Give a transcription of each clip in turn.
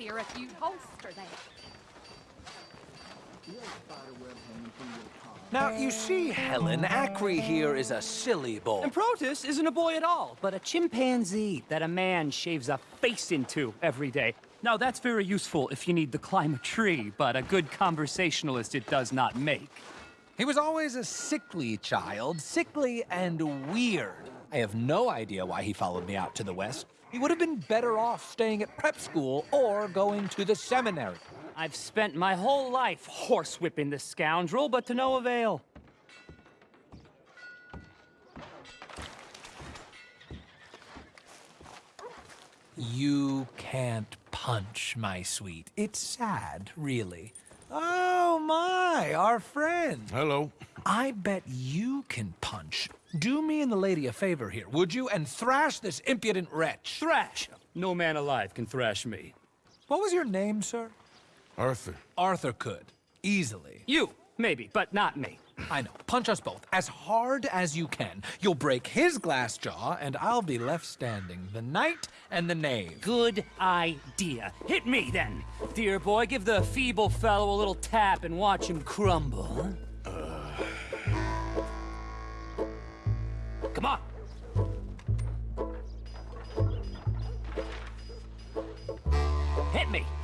here if you'd holster that. Now, you see, Helen, Acri here is a silly boy. And Protus isn't a boy at all, but a chimpanzee that a man shaves a face into every day. Now, that's very useful if you need to climb a tree, but a good conversationalist it does not make. He was always a sickly child, sickly and weird. I have no idea why he followed me out to the west. He would have been better off staying at prep school or going to the seminary. I've spent my whole life horsewhipping this scoundrel, but to no avail. You can't punch, my sweet. It's sad, really. Oh my, our friend. Hello. I bet you can punch. Do me and the lady a favor here, would you? And thrash this impudent wretch. Thrash! No man alive can thrash me. What was your name, sir? Arthur. Arthur could. Easily. You, maybe, but not me. I know. Punch us both. As hard as you can. You'll break his glass jaw, and I'll be left standing. The knight and the knave. Good idea. Hit me, then. Dear boy, give the feeble fellow a little tap and watch him crumble. Come on. Hit me.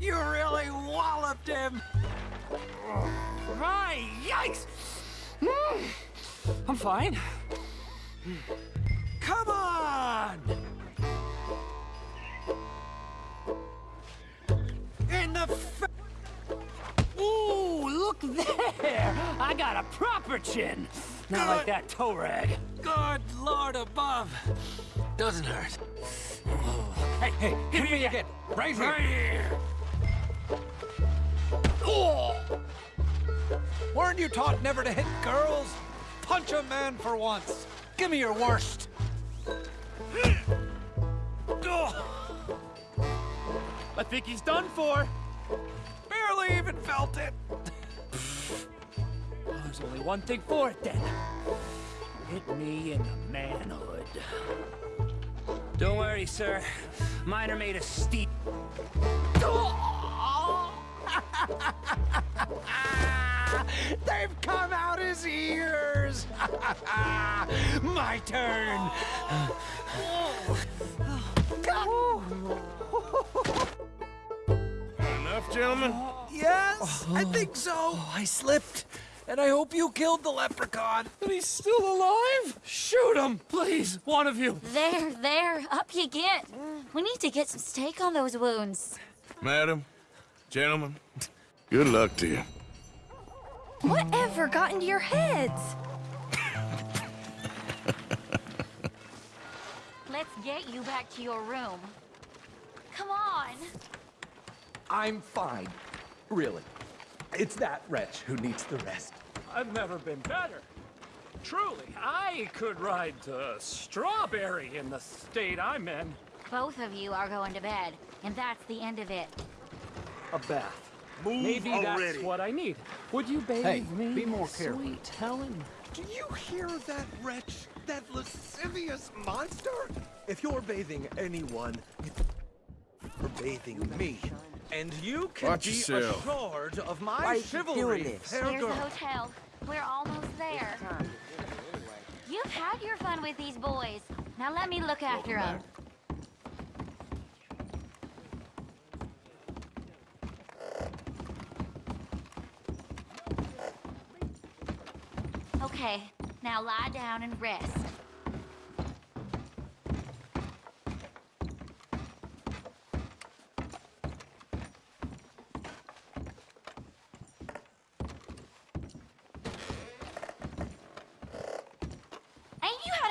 You really walloped him. Right, yikes! I'm fine. Come on! In the f Ooh, look there! I got a proper chin. Not like that toe rag. Good Lord above. Doesn't hurt. Hey, Hey, hit hit me again. Right here. Right here. Oh! Weren't you taught never to hit girls? Punch a man for once. Give me your worst. Oh, I think he's done for. There's only one thing for it then. Hit me in the manhood. Don't worry, sir. Mine are made of steel. They've come out his ears. My turn. Enough, gentlemen? Yes, I think so. Oh, I slipped. And I hope you killed the leprechaun. And he's still alive? Shoot him, please, one of you. There, there, up you get. We need to get some steak on those wounds. Madam? Gentlemen? Good luck to you. Whatever got into your heads? Let's get you back to your room. Come on. I'm fine. Really. It's that wretch who needs the rest. I've never been better. Truly, I could ride to Strawberry in the state I'm in. Both of you are going to bed, and that's the end of it. A bath. Move Maybe already. that's what I need. Would you bathe Hey, me, be more careful. sweet Helen? Do you hear that wretch? That lascivious monster? If you're bathing anyone, you're bathing me. And you can Watch be yourself. assured of my Why chivalry, doing this? fair Here's the hotel. We're almost there. You've had your fun with these boys. Now let me look after them. Okay, now lie down and rest.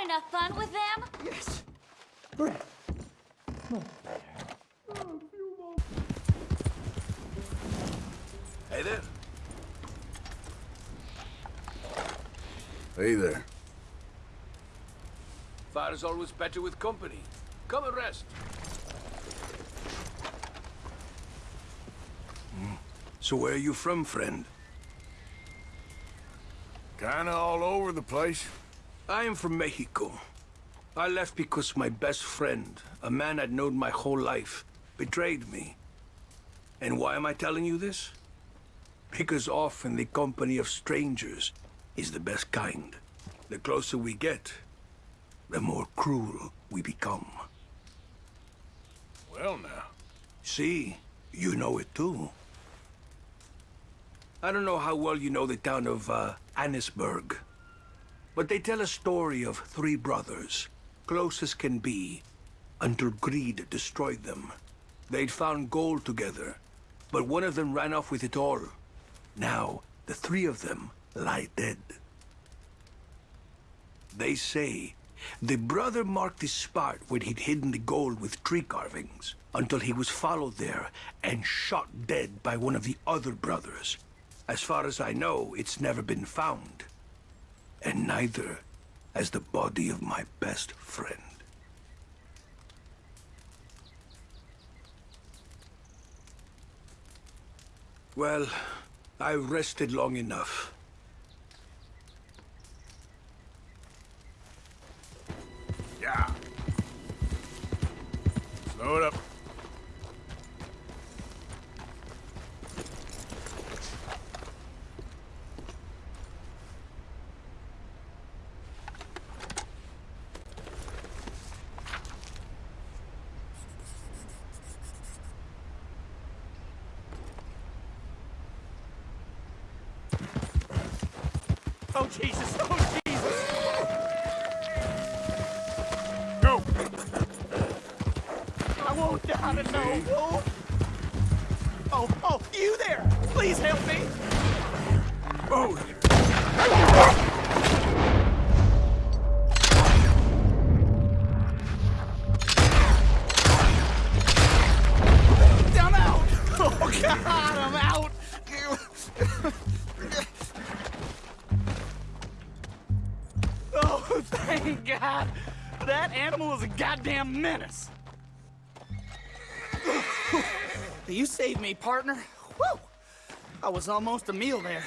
Ain't you enough fun with them? Yes. Hey there. Hey there. Fire is always better with company. Come and rest. Mm. So where are you from, friend? Kinda all over the place. I am from Mexico. I left because my best friend, a man I'd known my whole life, betrayed me. And why am I telling you this? Because often the company of strangers is the best kind. The closer we get, the more cruel we become. Well, now. See, you know it too. I don't know how well you know the town of uh, Annesburg, but they tell a story of three brothers, close as can be, until greed destroyed them. They'd found gold together, but one of them ran off with it all. Now, the three of them lie dead. They say the brother marked the spot where he'd hidden the gold with tree carvings until he was followed there and shot dead by one of the other brothers. As far as I know, it's never been found. And neither as the body of my best friend. Well, I've rested long enough. Yeah. Slow it up. Oh, Jesus! Oh, Jesus! Go! I won't down to no wolf! Oh, oh, you there! Please help me! Move! That animal is a goddamn menace! You saved me, partner. Woo! I was almost a meal there.